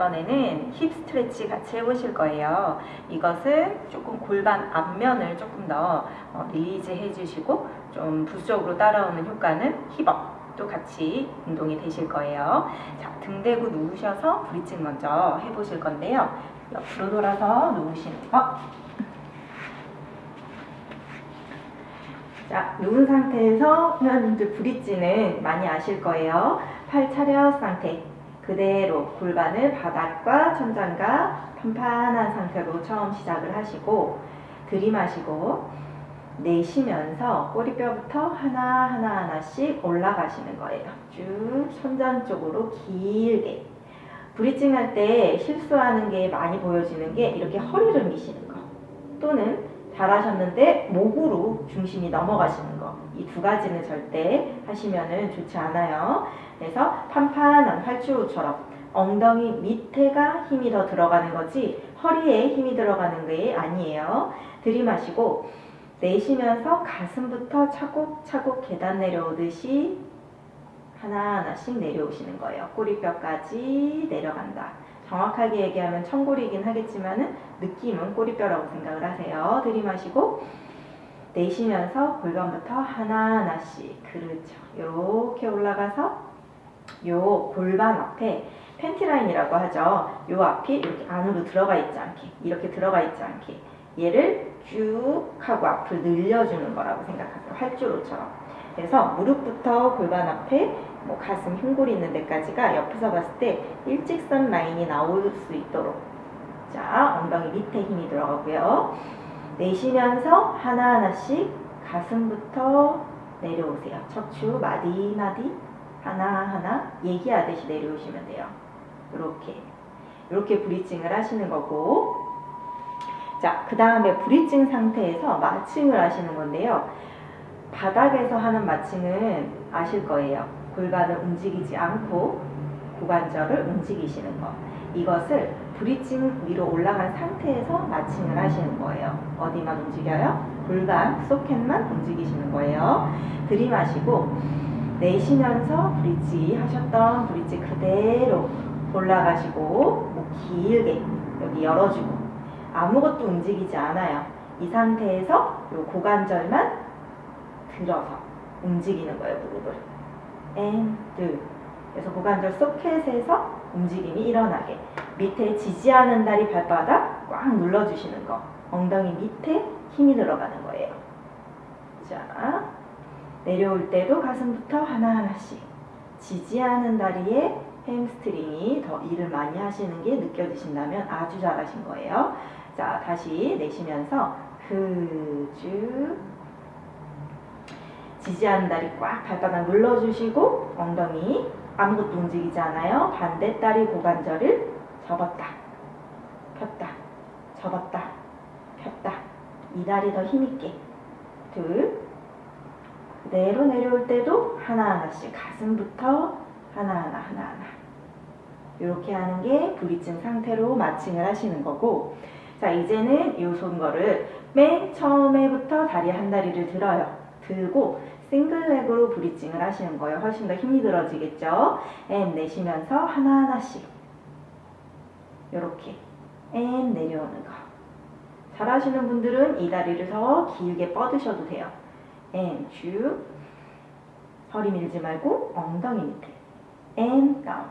이번에는 hip stretch 같이 해보실 거예요. 이것은 조금 골반 앞면을 조금 더 어, release 해주시고 좀 부수적으로 따라오는 효과는 hip up도 같이 운동이 되실 거예요. 자, 등 대고 누우셔서 bridging 먼저 해보실 건데요. 옆으로 돌아서 누우시는 거. 자, 누운 상태에서 회원님들 bridge는 많이 아실 거예요. 팔 차렷 상태. 그대로 골반을 바닥과 천장과 판판한 상태로 처음 시작을 하시고 들이마시고 내쉬면서 꼬리뼈부터 하나하나 하나씩 올라가시는 거예요. 쭉 손전 쪽으로 길게 브리징 할 때 실수하는 게 많이 보여지는 게 이렇게 허리를 미시는 거 또는 잘하셨는데 목으로 중심이 넘어가시는 거. 이 두 가지는 절대 하시면 좋지 않아요. 그래서 판판한 활주로처럼 엉덩이 밑에가 힘이 더 들어가는 거지 허리에 힘이 들어가는 게 아니에요. 들이마시고 내쉬면서 가슴부터 차곡차곡 계단 내려오듯이 하나하나씩 내려오시는 거예요. 꼬리뼈까지 내려간다. 정확하게 얘기하면 청골이긴 하겠지만 느낌은 꼬리뼈라고 생각을 하세요. 들이마시고 내쉬면서 골반부터 하나하나씩 그렇죠. 이렇게 올라가서 요 골반 앞에 팬티라인이라고 하죠. 요 앞이 이렇게 안으로 들어가 있지 않게 이렇게 들어가 있지 않게 얘를 쭉 하고 앞으로 늘려주는 거라고 생각하세요. 활주로처럼. 그래서 무릎부터 골반 앞에 뭐 가슴 흉골 있는 데까지가 옆에서 봤을 때 일직선 라인이 나올 수 있도록 자 엉덩이 밑에 힘이 들어가고요. 내쉬면서 하나하나씩 가슴부터 내려오세요. 척추 마디마디 하나하나 얘기하듯이 내려오시면 돼요. 이렇게 이렇게 브리징을 하시는 거고 자, 그 다음에 브리징 상태에서 마칭을 하시는 건데요. 바닥에서 하는 마칭은 아실 거예요. 골반을 움직이지 않고 고관절을 움직이시는 거. 이것을 브리징 위로 올라간 상태에서 마칭을 하시는 거예요. 어디만 움직여요? 골반, 소켓만 움직이시는 거예요. 들이마시고 내쉬면서 브릿지 하셨던 브릿지 그대로 올라가시고 목 길게 여기 열어주고 아무것도 움직이지 않아요. 이 상태에서 요 고관절만 들어서 움직이는 거예요, 무릎을. And 그래서 고관절 소켓에서 움직임이 일어나게 밑에 지지하는 다리 발바닥 꽉 눌러주시는 거 엉덩이 밑에 힘이 들어가는 거예요. 자 내려올 때도 가슴부터 하나하나씩 지지하는 다리에 햄스트링이 더 일을 많이 하시는 게 느껴지신다면 아주 잘하신 거예요. 자 다시 내쉬면서 그쭉 지지하는 다리 꽉 발바닥 눌러주시고 엉덩이 아무것도 움직이지 않아요. 반대 다리 고관절을 접었다. 폈다. 접었다. 폈다. 이 다리 더 힘있게. 둘. 그대로 내려올 때도 하나하나씩 가슴부터 하나하나 하나하나. 이렇게 하는 게 불이증 상태로 마칭을 하시는 거고 자 이제는 이 손거를 맨 처음에부터 다리 한 다리를 들어요. 들고 싱글렉으로 브리징을 하시는 거예요. 훨씬 더 힘이 들어지겠죠. and 내쉬면서 하나하나씩 이렇게 and 내려오는 거. 잘하시는 분들은 이 다리를 더 길게 뻗으셔도 돼요. and 쭉 허리 밀지 말고 엉덩이 밑에 and down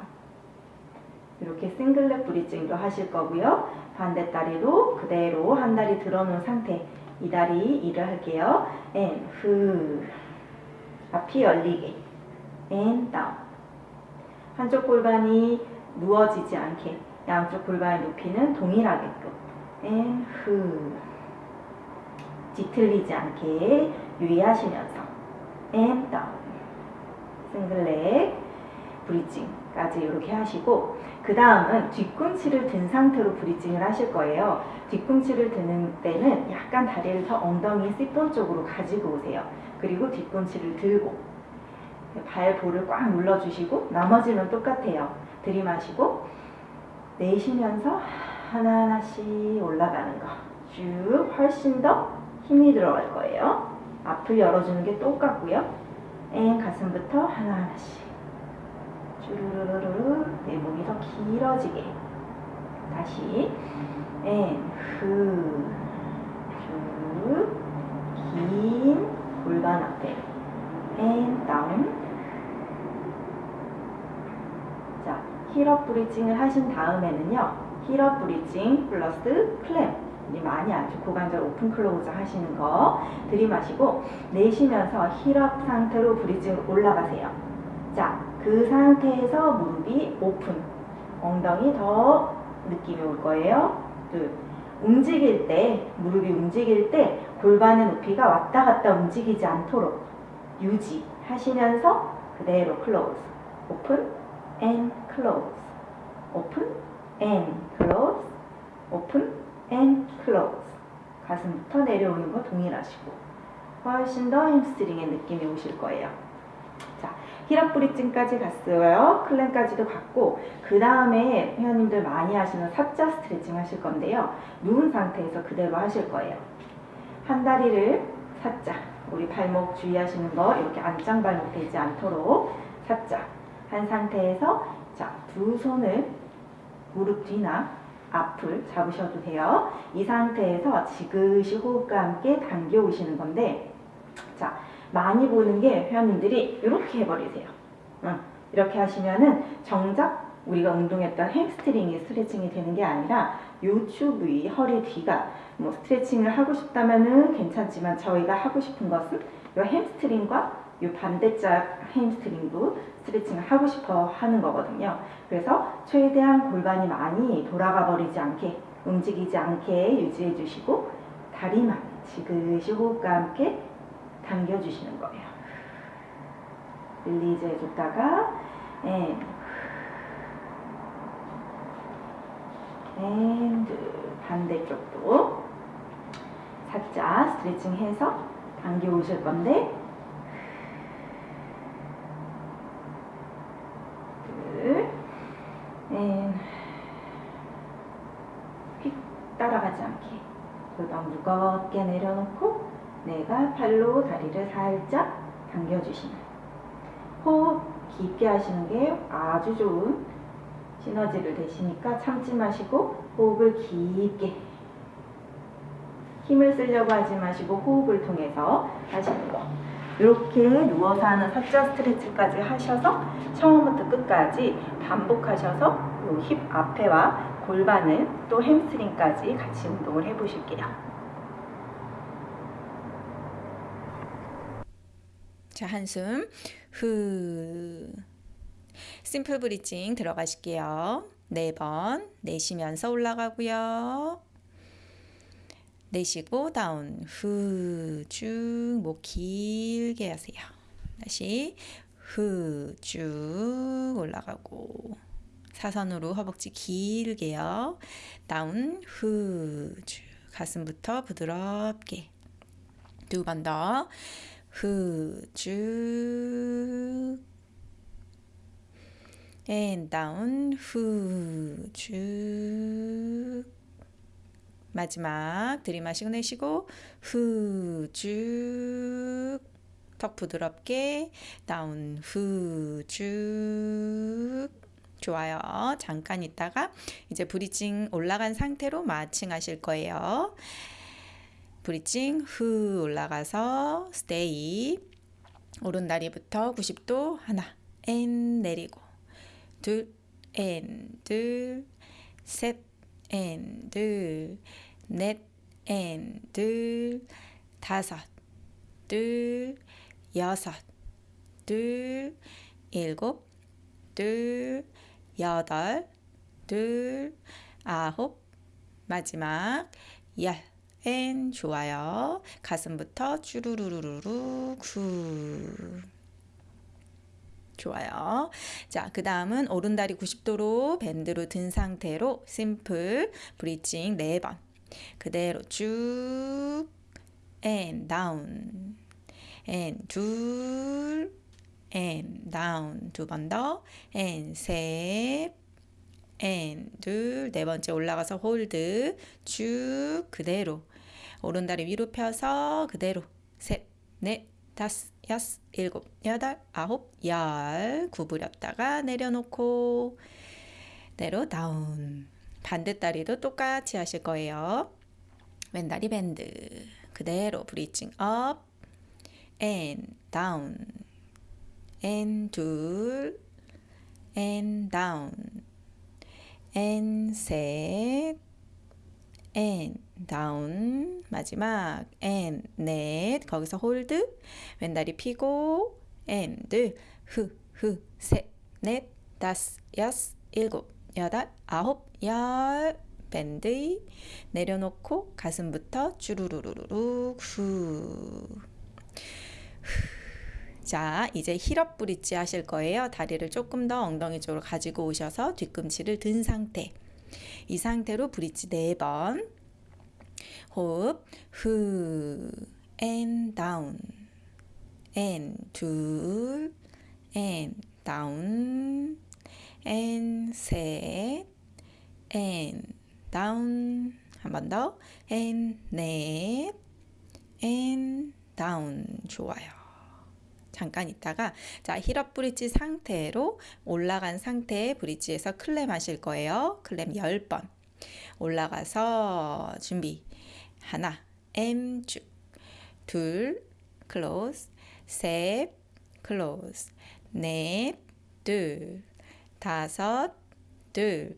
이렇게 single leg bridging도 하실 거고요. 반대 다리도 그대로 한 다리 들어놓은 상태 이 다리 일을 할게요. and, 후. 앞이 열리게. and, down. 한쪽 골반이 누워지지 않게 양쪽 골반의 높이는 동일하게끔. and, 후. 뒤틀리지 않게 유의하시면서. and, down. single leg, bridging까지 이렇게 하시고 그 다음은 뒤꿈치를 든 상태로 bridging을 하실 거예요. 뒤꿈치를 드는 때는 약간 다리를 더 엉덩이 C본 쪽으로 가지고 오세요. 그리고 뒤꿈치를 들고 발볼을 꽉 눌러주시고 나머지는 똑같아요. 들이마시고 내쉬면서 하나하나씩 올라가는 거. 쭉 훨씬 더 힘이 들어갈 거예요. 앞을 열어주는 게 똑같고요. and 가슴부터 하나하나씩. 쭈르르르르 내 몸이 더 길어지게 다시 and 후, 쭉, 긴 골반 앞에 and down 자, heel up bridging을 하신 다음에는요 heel up bridging plus clam. 많이 아주 고관절 open close 하시는 거 들이마시고 내쉬면서 heel up 상태로 bridging 올라가세요. 자, 그 상태에서 무릎이 오픈. 엉덩이 더 느낌이 올 거예요. 둘, 움직일 때 무릎이 움직일 때 골반의 높이가 왔다 갔다 움직이지 않도록 유지하시면서 그대로 close. open and close open and close open and close 가슴부터 내려오는 거 동일하시고. 훨씬 더 햄스트링의 느낌이 오실 거예요. 자 브릿징까지 갔어요. 클램까지도 갔고 그 다음에 회원님들 많이 하시는 사자 스트레칭 하실 건데요. 누운 상태에서 그대로 하실 거예요. 한 다리를 사자 우리 발목 주의하시는 거 이렇게 안짱 발목 되지 않도록 사자 한 상태에서 자 두 손을 무릎 뒤나 앞을 잡으셔도 돼요. 이 상태에서 지그시 호흡과 함께 당겨 오시는 건데 자 많이 보는 게 회원님들이 이렇게 해버리세요. 응, 이렇게 하시면은 정작 우리가 운동했던 햄스트링이 스트레칭이 되는 게 아니라 요추 부위, 허리 뒤가 뭐 스트레칭을 하고 싶다면은 괜찮지만 저희가 하고 싶은 것은 이 햄스트링과 이 반대짝 햄스트링도 스트레칭을 하고 싶어 하는 거거든요. 그래서 최대한 골반이 많이 돌아가 버리지 않게 움직이지 않게 유지해 주시고 다리만 지그시 호흡과 함께 당겨 주시는 거예요. release 해줬다가 and and 반대쪽도 살짝 스트레칭 해서 당겨 오실 건데 둘, and, 휙 따라가지 않게. 골반 무겁게 내려놓고 내가 팔로 다리를 살짝 당겨주시는 호흡 깊게 하시는 게 아주 좋은 시너지를 내시니까 참지 마시고 호흡을 깊게. 힘을 쓰려고 하지 마시고 호흡을 통해서 하시는 거 이렇게 누워서 하는 사자 스트레치까지 하셔서 처음부터 끝까지 반복하셔서 힙 앞에와 골반을 또 햄스트링까지 같이 운동을 해보실게요. 자, 한숨 후. 심플 브리징 들어가실게요. 네번 내쉬면서 올라가고요. 내쉬고 다운 후 쭉 목 길게 하세요. 다시 후 쭉 올라가고. 사선으로 허벅지 길게요. 다운 후 쭉 가슴부터 부드럽게. 두 번 더. 후쭉 and down. 후쭉 마지막 들이마시고 내쉬고 후 쭉 턱 부드럽게 down 후 쭉 좋아요. 잠깐 있다가 이제 bridging 올라간 상태로 marching 하실 거예요. bridging 후 올라가서 stay 오른 다리부터 90도 하나 and 내리고 둘, and, 둘, 셋, 앤, 둘, 넷, 앤, 둘, 다섯, 둘, 여섯, 둘, 일곱, 둘, 여덟, 둘, 아홉, 마지막 열. 앤 좋아요. 가슴부터 쭈루루루루 구. 좋아요. 자, 그 다음은 오른다리 90도로 bend로 든 상태로 simple bridging 4번. 그대로 쭉, and down, and 둘, and down. 두 번 더, and 셋, and 둘, 네 번째 올라가서 hold 쭉 그대로. 오른다리 위로 펴서 그대로. 셋, 넷, 다섯, 여섯, 일곱, 여덟, 아홉, 열. 구부렸다가 내려놓고 내로 down 반대다리도 똑같이 하실 거예요. 왼다리 bend. 그대로 bridging up and down. and 둘 and down. and 셋 and down. 마지막 and 넷. 거기서 hold 왼다리 펴고 and 흐흐셋넷 다섯 여섯 일곱 여덟 아홉 열 밴드 내려놓고 가슴부터 주르르르르 후. 자, 이제 heel up bridge 하실 거예요. 다리를 조금 더 엉덩이 쪽으로 가지고 오셔서 뒤꿈치를 든 상태. 이 상태로 브릿지 네 번. 호흡. 후. and down. and 둘. and down. And 셋. and down. 한 번 더. and 넷. and down. 좋아요. 잠깐 있다가 자 힐업 브릿지 상태로 올라간 상태의 브릿지에서 클램 하실 거예요. 클램 10번. 올라가서 준비. 하나, M 쭉. 둘, close. 셋, close. 넷, 둘. 다섯, 둘.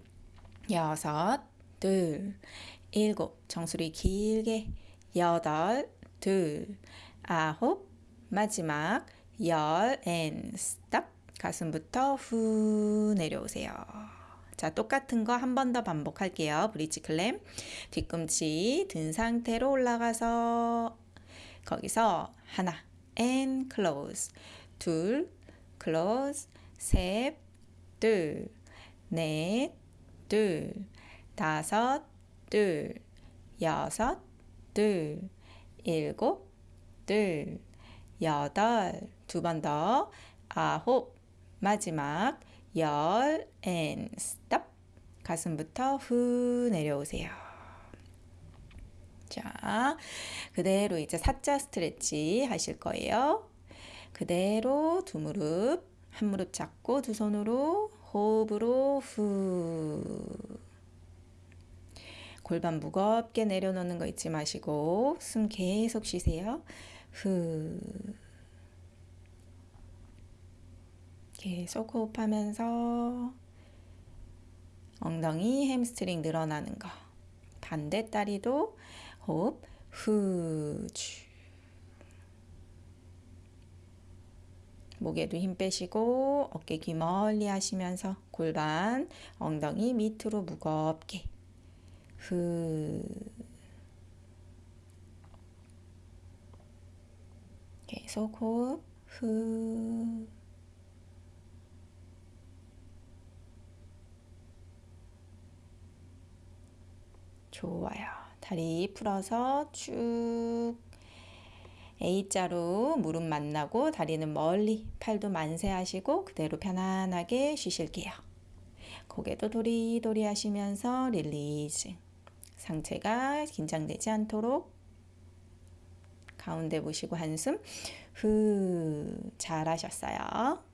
여섯, 둘. 일곱. 정수리 길게. 여덟, 둘. 아홉. 마지막 열 and stop 가슴부터 후 내려오세요. 자, 똑같은 거 한 번 더 반복할게요. 브릿지 클램. 뒤꿈치 든 상태로 올라가서 거기서 하나 and close 둘 close 셋 둘, 넷, 둘, 다섯, 둘, 여섯, 둘, 일곱, 둘, 여덟, 두 번 더, 아홉, 마지막, 열, and stop. 가슴부터 후 내려오세요. 자, 그대로 이제 사자 스트레치 하실 거예요. 그대로 두 무릎, 한 무릎 잡고 두 손으로 호흡으로 후. 골반 무겁게 내려놓는 거 잊지 마시고 숨 계속 쉬세요. 후. 계속 호흡하면서 엉덩이 햄스트링 늘어나는 거. 반대 다리도 호흡 후. 목에도 힘 빼시고 어깨 귀 멀리 하시면서 골반 엉덩이 밑으로 무겁게 후. 계속 호흡 후. 좋아요. 다리 풀어서 쭉 A자로 무릎 만나고 다리는 멀리 팔도 만세하시고 그대로 편안하게 쉬실게요. 고개도 도리도리 하시면서 릴리즈 상체가 긴장되지 않도록 가운데 보시고 한숨 후 잘하셨어요.